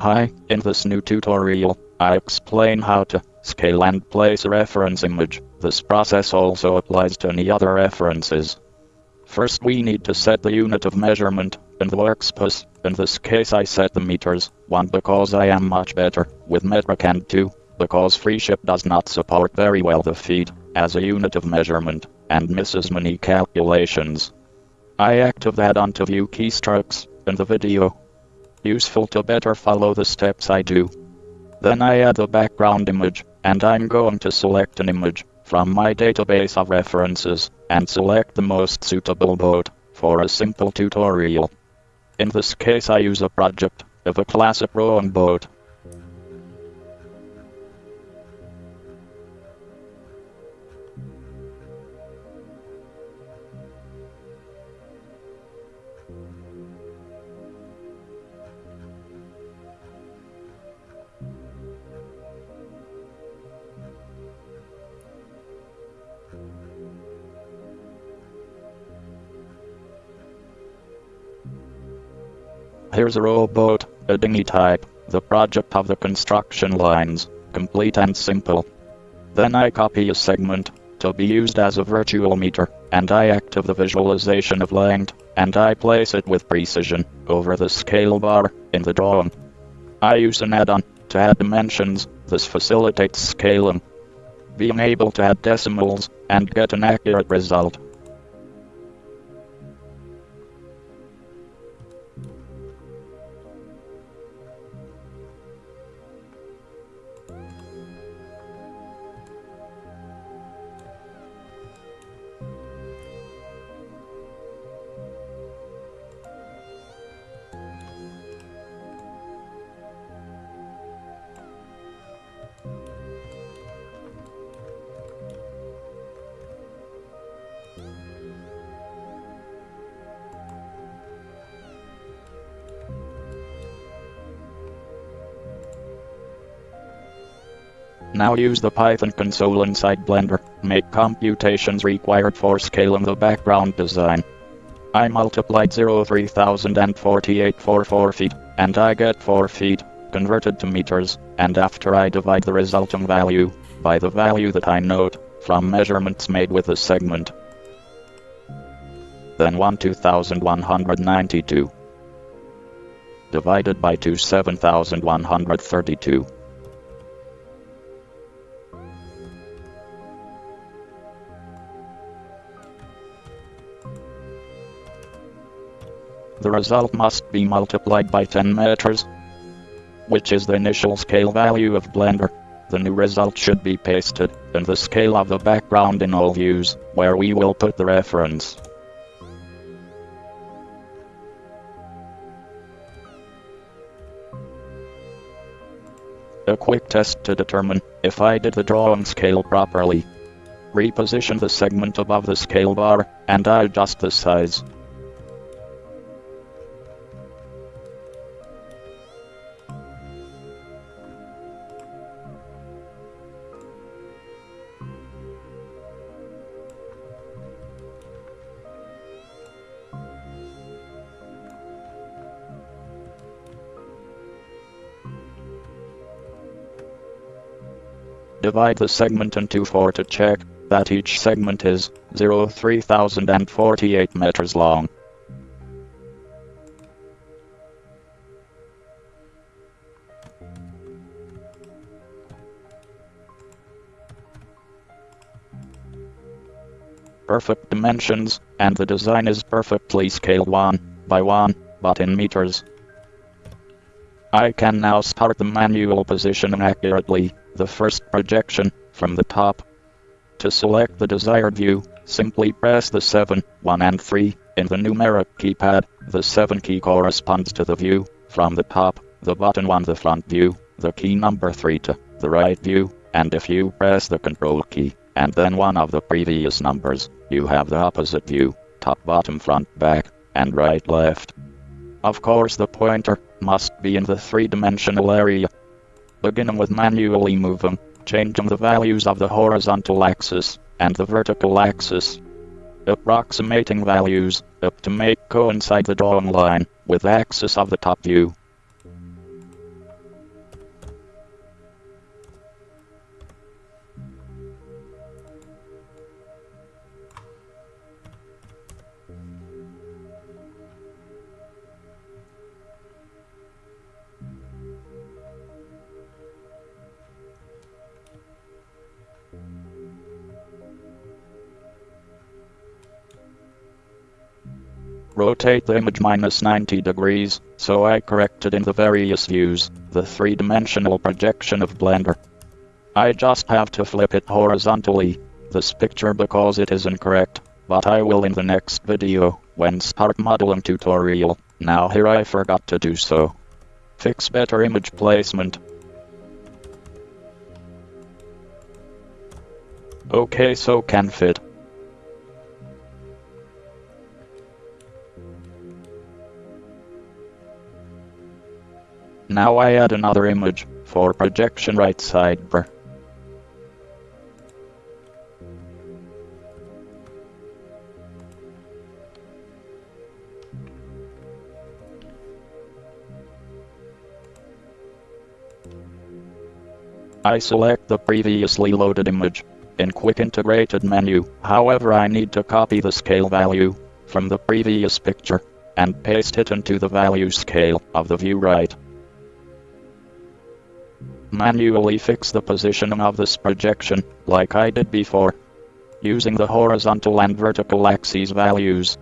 Hi, in this new tutorial, I explain how to scale and place a reference image. This process also applies to any other references. First we need to set the unit of measurement in the workspace. In this case I set the meters, 1 because I am much better with metric and 2 because FreeShip does not support very well the feet as a unit of measurement and misses many calculations. I active that onto view keystrokes in the video. Useful to better follow the steps I do. Then I add the background image, and I'm going to select an image from my database of references, and select the most suitable boat for a simple tutorial. In this case I use a project of a classic rowing boat. Here's a rowboat, a dinghy type, the project of the construction lines, complete and simple. Then I copy a segment, to be used as a virtual meter, and I active the visualization of length, and I place it with precision, over the scale bar, in the drawing. I use an add-on, to add dimensions, this facilitates scaling. Being able to add decimals, and get an accurate result. Now use the Python console inside Blender, make computations required for scaling the background design. I multiplied 03048 for 4 feet, and I get 4 feet, converted to meters, and after I divide the resulting value, by the value that I note, from measurements made with the segment. Then 12192 divided by 2 7132. The result must be multiplied by 10 meters, which is the initial scale value of Blender. The new result should be pasted in the scale of the background in all views, where we will put the reference. A quick test to determine if I did the drawing scale properly. Reposition the segment above the scale bar, and adjust the size. Divide the segment into 4 to check that each segment is 0 3048 meters long. Perfect dimensions, and the design is perfectly scaled 1 by 1, but in meters. I can now start the manual position accurately the first projection from the top. To select the desired view, simply press the 7, 1 and 3 in the numeric keypad. The 7 key corresponds to the view from the top, the button 1 the front view, the key number 3 to the right view, and if you press the control key and then one of the previous numbers, you have the opposite view, top bottom front back, and right left. Of course the pointer must be in the three-dimensional area beginning with manually moving, changing the values of the horizontal axis and the vertical axis. Approximating values up to make coincide the drawing line with axis of the top view. Rotate the image minus 90 degrees, so I corrected in the various views, the three-dimensional projection of Blender. I just have to flip it horizontally, this picture because it is incorrect, but I will in the next video, when start modeling tutorial. Now here I forgot to do so. Fix better image placement. Okay so can fit. Now I add another image, for projection right side I select the previously loaded image in Quick Integrated menu, however I need to copy the scale value from the previous picture and paste it into the value scale of the view right. Manually fix the positioning of this projection, like I did before, using the horizontal and vertical axes values.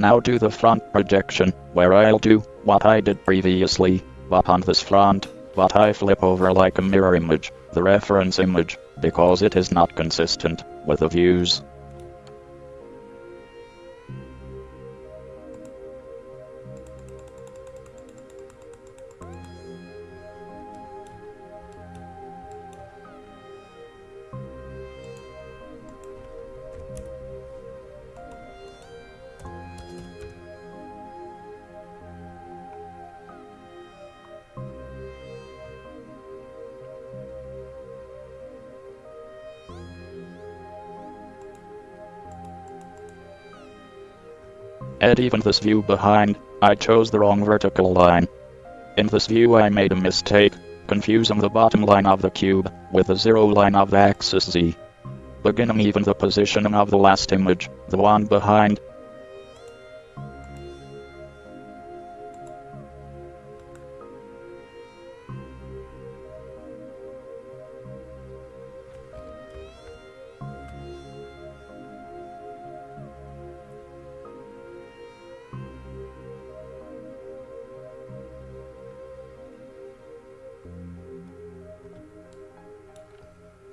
Now do the front projection, where I'll do what I did previously, but on this front, but I flip over like a mirror image, the reference image, because it is not consistent with the views. And even this view behind, I chose the wrong vertical line. In this view I made a mistake, confusing the bottom line of the cube with the zero line of the axis Z. Beginning even the positioning of the last image, the one behind,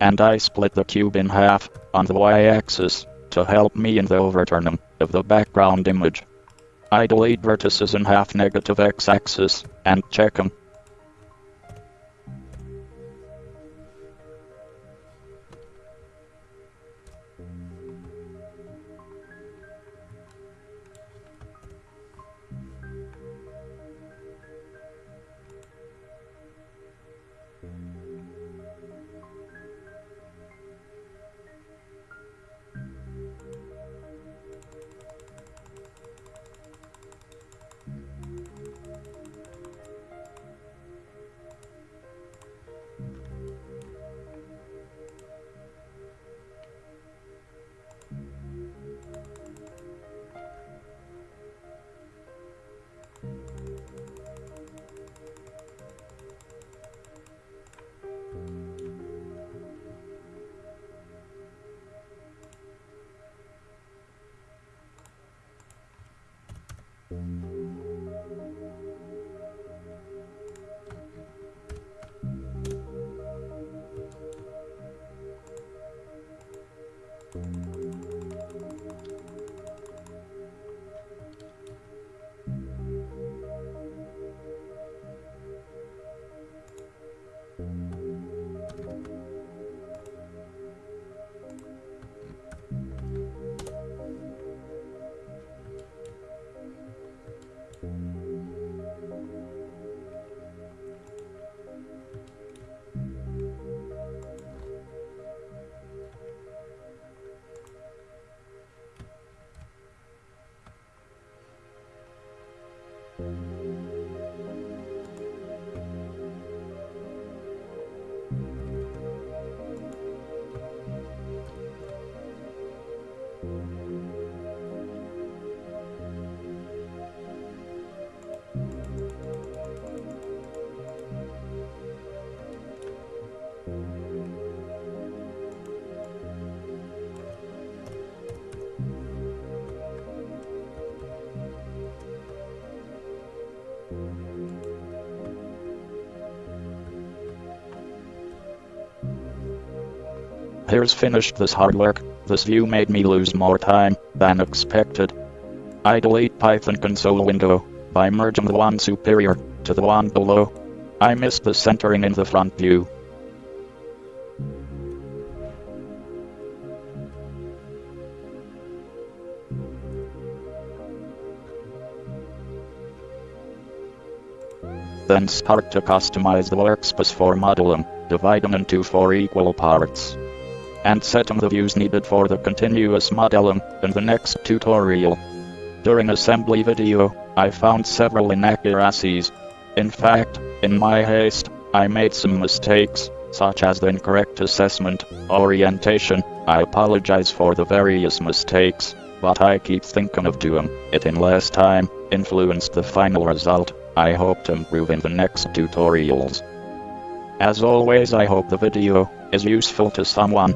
and I split the cube in half on the y-axis to help me in the overturning of the background image. I delete vertices in half negative x-axis and check them Here's finished this hard work. This view made me lose more time than expected. I delete Python console window by merging the one superior to the one below. I missed the centering in the front view. Then start to customize the workspace for modeling, divide them into four equal parts. And setting the views needed for the continuous modeling in the next tutorial. During assembly video, I found several inaccuracies. In fact, in my haste, I made some mistakes, such as the incorrect assessment, orientation. I apologize for the various mistakes, but I keep thinking of doing it in less time, influenced the final result. I hope to improve in the next tutorials. As always I hope the video is useful to someone.